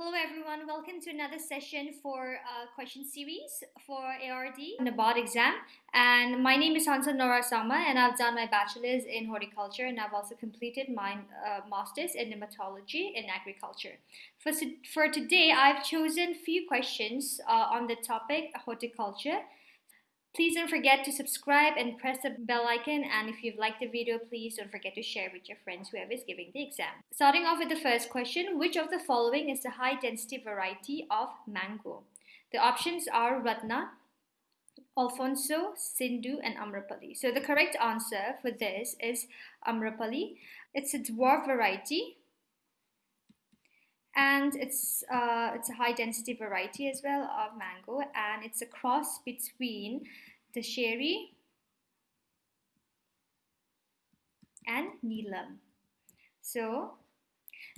Hello everyone, welcome to another session for uh, question series for ARD Nabob exam. And my name is Hansa Nora Sama and I've done my bachelor's in horticulture and I've also completed my uh, master's in nematology in agriculture. For, for today, I've chosen few questions uh, on the topic horticulture Please don't forget to subscribe and press the bell icon and if you've liked the video, please don't forget to share with your friends whoever is giving the exam. Starting off with the first question, which of the following is the high density variety of mango? The options are Ratna, Alphonso, Sindhu and Amrapali. So the correct answer for this is Amrapali. It's a dwarf variety and it's uh, it's a high density variety as well of mango and it's a cross between Dasheri and Neelam. So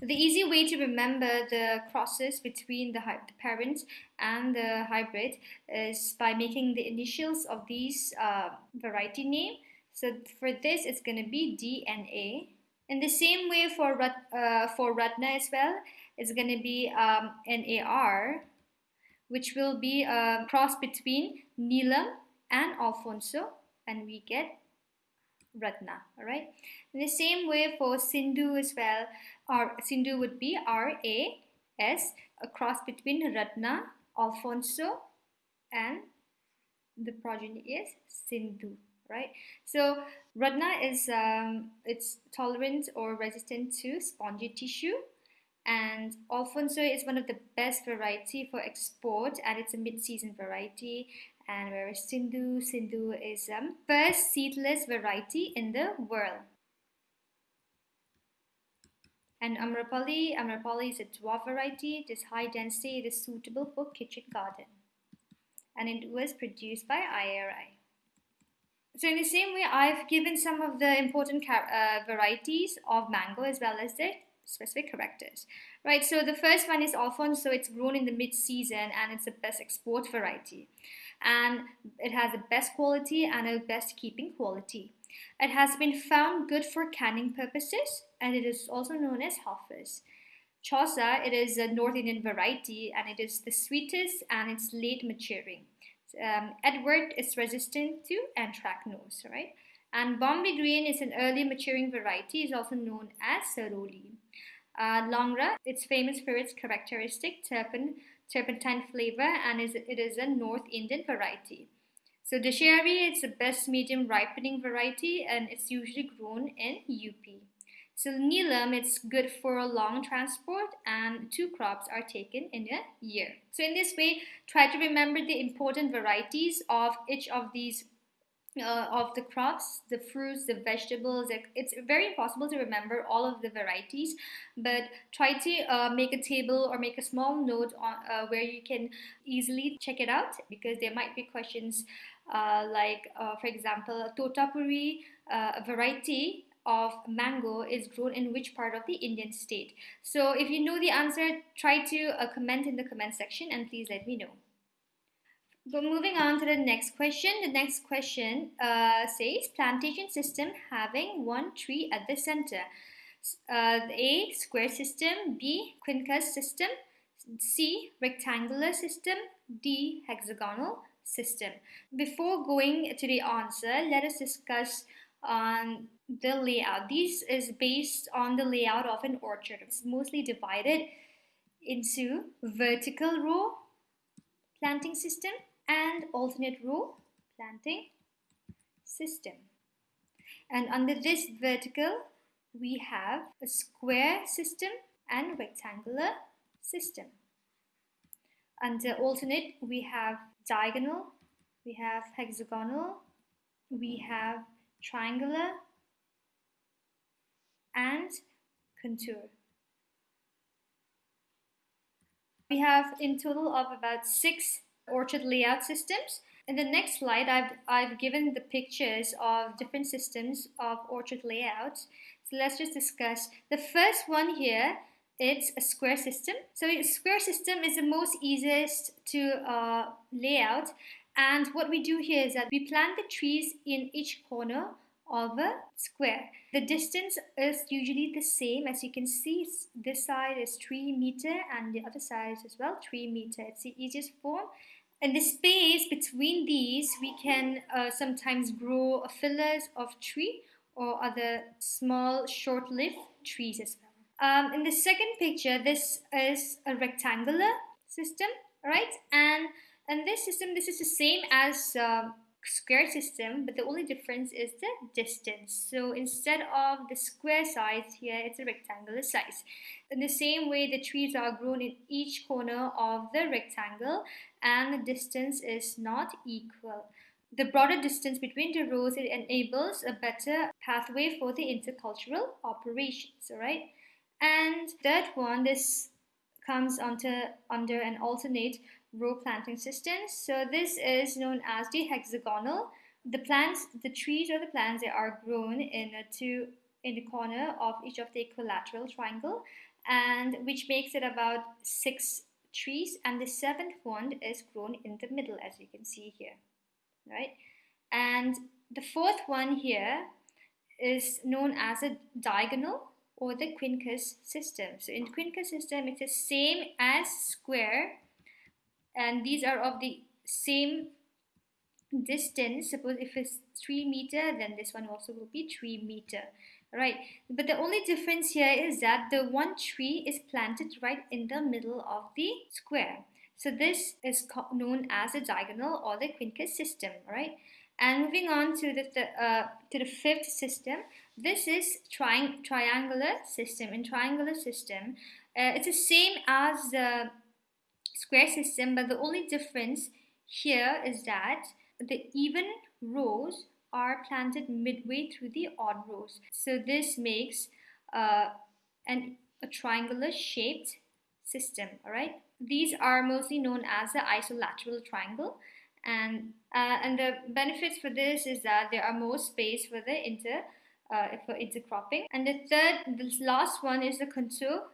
the easy way to remember the crosses between the, the parent and the hybrid is by making the initials of these uh, variety name. So for this, it's going to be DNA. In the same way for, uh, for Ratna as well, it's going to be um, A R, which will be a cross between Neelam and Alphonso, and we get Ratna. All right. In the same way for Sindhu as well, our Sindhu would be R A S, a cross between Ratna, Alphonso, and the progeny is Sindhu right? So Ratna is um, it's tolerant or resistant to spongy tissue and Alphonso is one of the best variety for export and it's a mid-season variety and whereas Sindhu, Sindhu is um, first seedless variety in the world. And Amrapali, Amrapali is a dwarf variety, it is high density, it is suitable for kitchen garden. And it was produced by IARI. So in the same way, I've given some of the important uh, varieties of mango as well as the specific characters, right? So the first one is Alphonso. So it's grown in the mid-season and it's the best export variety. And it has the best quality and a best keeping quality. It has been found good for canning purposes and it is also known as Hafiz. Chausa, it is a North Indian variety and it is the sweetest and it's late maturing. Um, Edward is resistant to anthracnose, right? And Bombay Green is an early maturing variety, is also known as Saroli. Uh, Langra, it's famous for its characteristic terpen, turpentine flavor and is, it is a North Indian variety. So Dasheri, it's the best medium ripening variety and it's usually grown in UP. So Neelam, it's good for long transport and two crops are taken in a year. So in this way, try to remember the important varieties of each of these uh, of the crops, the fruits, the vegetables. It's very impossible to remember all of the varieties, but try to uh, make a table or make a small note on uh, where you can easily check it out because there might be questions uh, like, uh, for example, totapuri, uh, a variety of mango is grown in which part of the Indian state. So if you know the answer, try to comment in the comment section and please let me know. But moving on to the next question. The next question uh, says plantation system having one tree at the center. Uh, A. Square system. B. Quincunx system. C. Rectangular system. D. Hexagonal system. Before going to the answer, let us discuss on the layout. This is based on the layout of an orchard. It's mostly divided into vertical row planting system and alternate row planting system. And under this vertical, we have a square system and rectangular system. Under alternate, we have diagonal, we have hexagonal, we have triangular, and contour. We have in total of about six orchard layout systems. In the next slide, I've, I've given the pictures of different systems of orchard layouts. So let's just discuss. The first one here, it's a square system. So a square system is the most easiest to uh, lay out. And what we do here is that we plant the trees in each corner of a square. The distance is usually the same as you can see this side is 3 meter and the other side is as well 3 meter. It's the easiest form. In the space between these we can uh, sometimes grow fillers of tree or other small short-lived trees as well. Um, in the second picture this is a rectangular system right and in this system this is the same as uh, square system but the only difference is the distance. So instead of the square size here it's a rectangular size. In the same way the trees are grown in each corner of the rectangle and the distance is not equal. The broader distance between the rows it enables a better pathway for the intercultural operations all right and third one this comes under under an alternate row planting system. So this is known as the hexagonal. The plants, the trees or the plants, they are grown in a two in the corner of each of the equilateral triangle, and which makes it about six trees. And the seventh one is grown in the middle, as you can see here, right? And the fourth one here is known as a diagonal or the quincunx system. So in quincunx system, it's the same as square and these are of the same distance. Suppose if it's 3 meter then this one also will be 3 meter. Right. But the only difference here is that the one tree is planted right in the middle of the square. So this is known as a diagonal or the quincunx system. Right. And moving on to the, th uh, to the fifth system. This is tri triangular system. In triangular system uh, it's the same as the square system but the only difference here is that the even rows are planted midway through the odd rows. So this makes uh, an, a triangular shaped system, all right? These are mostly known as the isolateral triangle and uh, and the benefits for this is that there are more space for the inter uh, for intercropping. And the third, the last one is the contour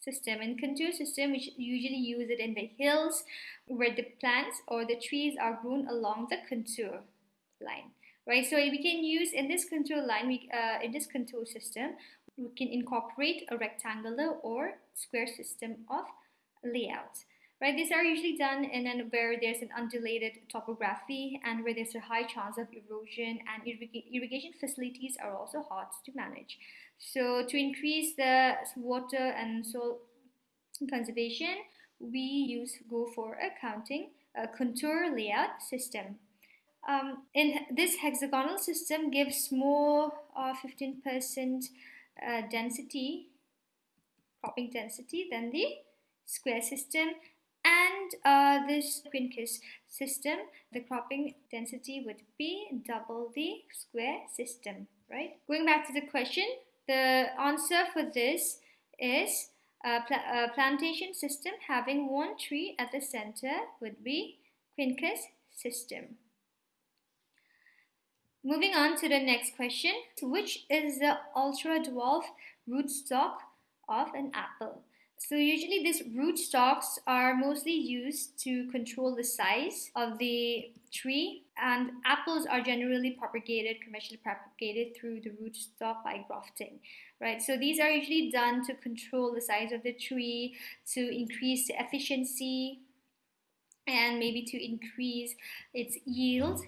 system and contour system which usually use it in the hills where the plants or the trees are grown along the contour line right? So we can use in this contour line we uh, in this contour system we can incorporate a rectangular or square system of layout right? These are usually done in an where there's an undulated topography and where there's a high chance of erosion and irrigation facilities are also hard to manage so to increase the water and soil conservation, we use go for a counting a contour layout system. Um, in this hexagonal system gives more 15% uh, uh, density, cropping density than the square system and uh, this quincunx system, the cropping density would be double the square system, right? Going back to the question, the answer for this is uh, a, pl a uh, plantation system having one tree at the center would be quincunx system. Moving on to the next question, which is the ultra dwarf rootstock of an apple? So usually these rootstocks are mostly used to control the size of the tree and apples are generally propagated, commercially propagated through the rootstock by grafting, right? So these are usually done to control the size of the tree, to increase the efficiency, and maybe to increase its yield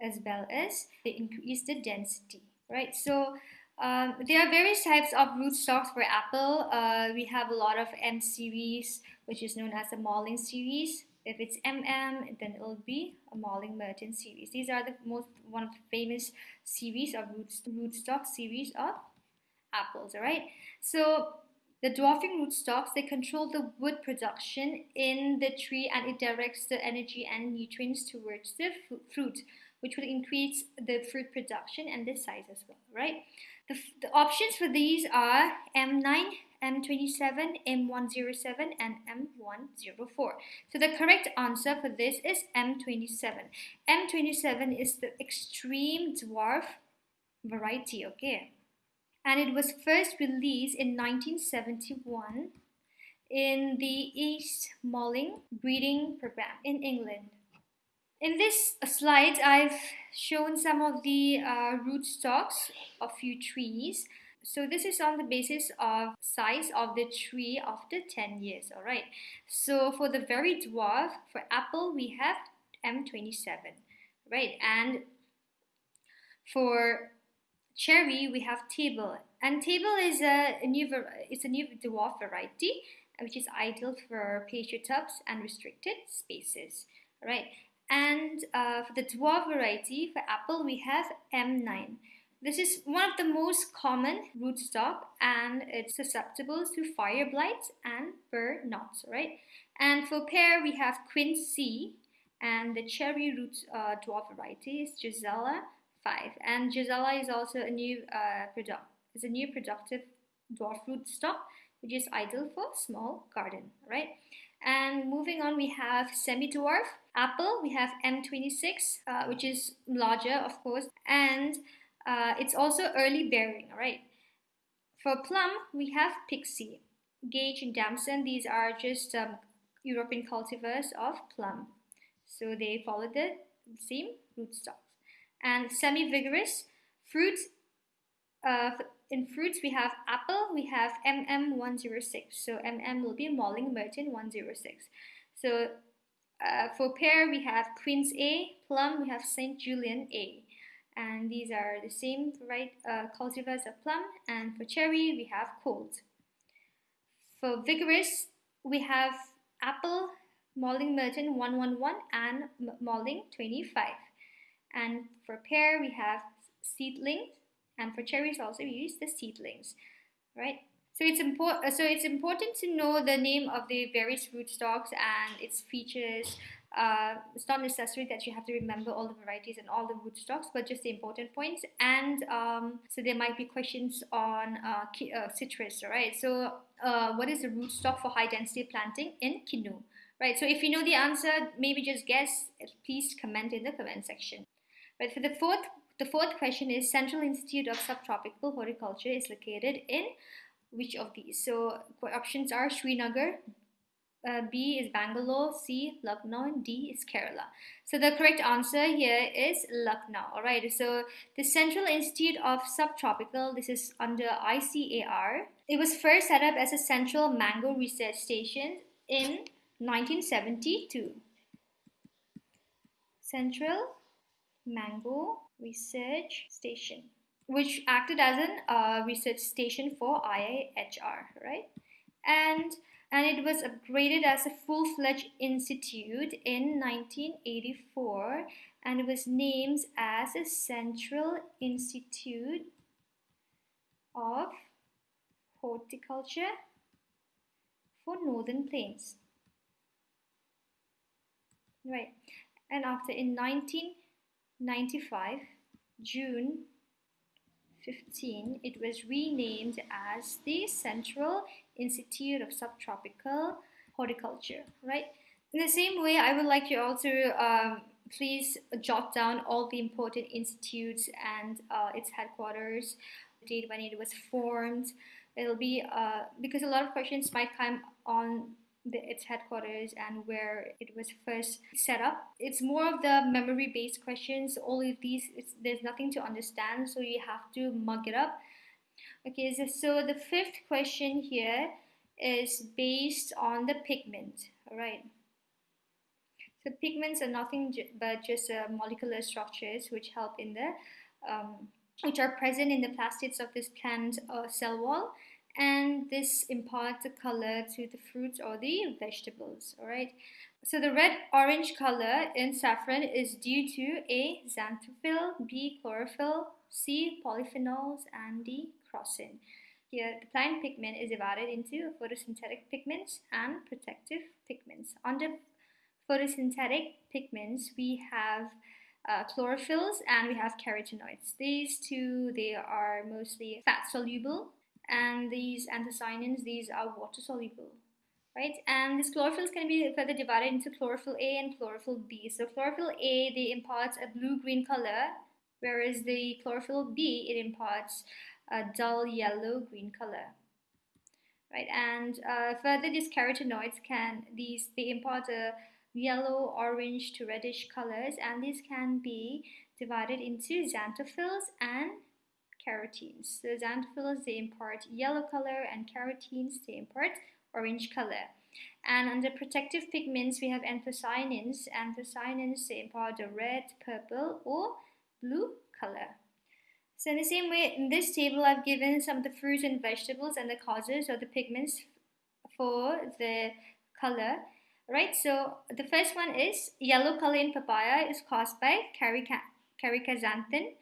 as well as to increase the density, right? So um, there are various types of rootstocks for apple. Uh, we have a lot of M series, which is known as the Malling series. If it's MM, then it'll be a Malling Merton series. These are the most one of the famous series of root, rootstock series of apples. All right. So the dwarfing rootstocks they control the wood production in the tree and it directs the energy and nutrients towards the fruit, which will increase the fruit production and the size as well. Right. The, the options for these are M9, M27, M107, and M104. So the correct answer for this is M27. M27 is the extreme dwarf variety, okay? And it was first released in 1971 in the East Malling breeding program in England. In this slide, I've shown some of the uh, rootstocks of few trees. So this is on the basis of size of the tree after 10 years, all right? So for the very dwarf, for apple, we have M27, right? And for cherry, we have Tabel. And Tabel is a, a new, it's a new dwarf variety, which is ideal for pasture tubs and restricted spaces, right? And uh, for the dwarf variety, for apple, we have M9. This is one of the most common rootstock and it's susceptible to fire blight and burr knots, right? And for pear, we have Quince C and the cherry root uh, dwarf variety is Gisela 5. And Gisela is also a new uh, product, is a new productive dwarf rootstock which is ideal for small garden, right? And moving on, we have semi-dwarf apple. We have M26, uh, which is larger, of course, and uh, it's also early bearing, right? For plum, we have Pixie, Gage and Damson. These are just um, European cultivars of plum. So they follow the same rootstocks. And semi-vigorous fruits, uh, in fruits, we have apple, we have MM106. So MM will be Malling Merton 106. So uh, for pear, we have Quince A, plum, we have St. Julian A. And these are the same right uh, cultivars of plum. And for cherry, we have Colt. For vigorous, we have apple, Malling Merton 111 and Malling 25. And for pear, we have seedling and for cherries also we use the seedlings, right? So it's important. So it's important to know the name of the various rootstocks and its features. Uh, it's not necessary that you have to remember all the varieties and all the rootstocks, but just the important points. And um, so there might be questions on uh, uh, citrus, right? So uh, what is the rootstock for high density planting in Kinnow? Right. So if you know the answer, maybe just guess. Please comment in the comment section. But for the fourth the fourth question is Central Institute of Subtropical Horticulture is located in which of these? So options are Srinagar, uh, B is Bangalore, C Lucknow, and D is Kerala. So the correct answer here is Lucknow. All right. So the Central Institute of Subtropical, this is under ICAR. It was first set up as a central mango research station in 1972. Central Mango Research Station, which acted as an uh, research station for IIHR, right? And and it was upgraded as a full-fledged institute in 1984 and it was named as a Central Institute of Horticulture for Northern Plains. Right. And after in 1995, June 15, it was renamed as the Central Institute of Subtropical Horticulture, right? In the same way, I would like you all to um, please jot down all the important institutes and uh, its headquarters, date when it was formed. It'll be uh, because a lot of questions might come on the, its headquarters and where it was first set up. It's more of the memory based questions. All of these, there's nothing to understand, so you have to mug it up. Okay, so, so the fifth question here is based on the pigment. All right. So pigments are nothing but just uh, molecular structures which help in the um, which are present in the plastids of this plant uh, cell wall and this imparts a color to the fruits or the vegetables all right? So the red orange color in saffron is due to a xanthophyll b chlorophyll c polyphenols and d crocin here the plant pigment is divided into photosynthetic pigments and protective pigments. Under photosynthetic pigments we have uh, chlorophylls and we have carotenoids. These two, they are mostly fat soluble and these anthocyanins, these are water soluble, right? And these chlorophylls can be further divided into chlorophyll A and chlorophyll B. So chlorophyll A, they impart a blue-green color, whereas the chlorophyll B, it imparts a dull yellow-green color. Right, and uh, further, these carotenoids can these they impart a yellow, orange to reddish colors and these can be divided into xanthophylls and carotenes. So xanthophylls they impart yellow color and carotenes they impart orange color. And under protective pigments we have anthocyanins. Anthocyanins they impart the red, purple or blue color. So in the same way, in this table, I've given some of the fruits and vegetables and the causes or the pigments for the color. Right, so the first one is yellow color in papaya is caused by caricaxanthin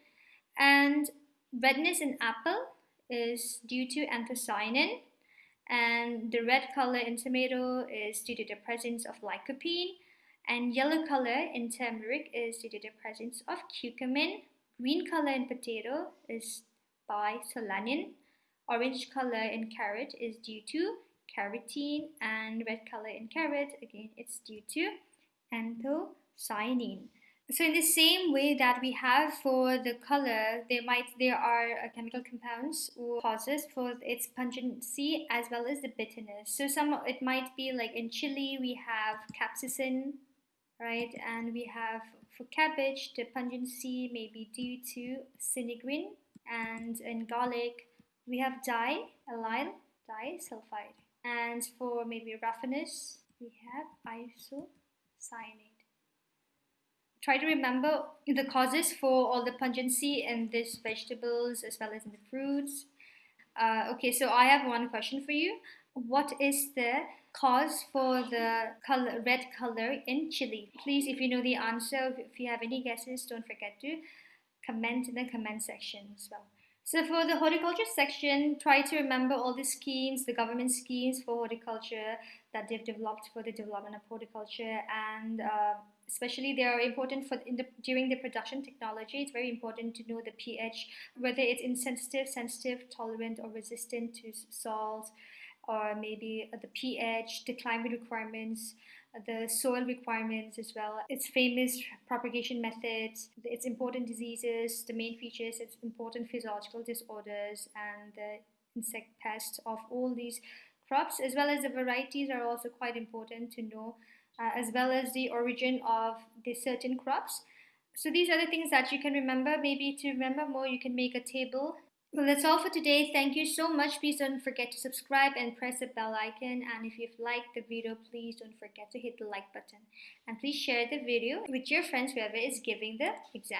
and redness in apple is due to anthocyanin and the red color in tomato is due to the presence of lycopene and yellow color in turmeric is due to the presence of curcumin Green color in potato is by solanin. Orange color in carrot is due to carotene and red color in carrot, again, it's due to anthocyanin. So in the same way that we have for the color, there might there are uh, chemical compounds or causes for its pungency as well as the bitterness. So some it might be like in chili we have capsaicin, right, and we have for cabbage, the pungency may be due to sinigrin, and in garlic, we have di-allyl disulfide. And for maybe roughness we have isocyanate. Try to remember the causes for all the pungency in these vegetables as well as in the fruits. Uh, okay, so I have one question for you. What is the cause for the color, red color in chili? Please, if you know the answer, if you have any guesses, don't forget to comment in the comment section as well. So for the horticulture section, try to remember all the schemes, the government schemes for horticulture that they've developed for the development of horticulture and uh, especially they are important for in the during the production technology it's very important to know the ph whether it's insensitive sensitive tolerant or resistant to salts or maybe uh, the pH, the climate requirements, uh, the soil requirements as well, its famous propagation methods, its important diseases, the main features, its important physiological disorders, and the insect pests of all these crops, as well as the varieties are also quite important to know, uh, as well as the origin of the certain crops. So these are the things that you can remember. Maybe to remember more, you can make a table well, that's all for today. Thank you so much. Please don't forget to subscribe and press the bell icon. And if you've liked the video, please don't forget to hit the like button. And please share the video with your friends, whoever is giving the exam.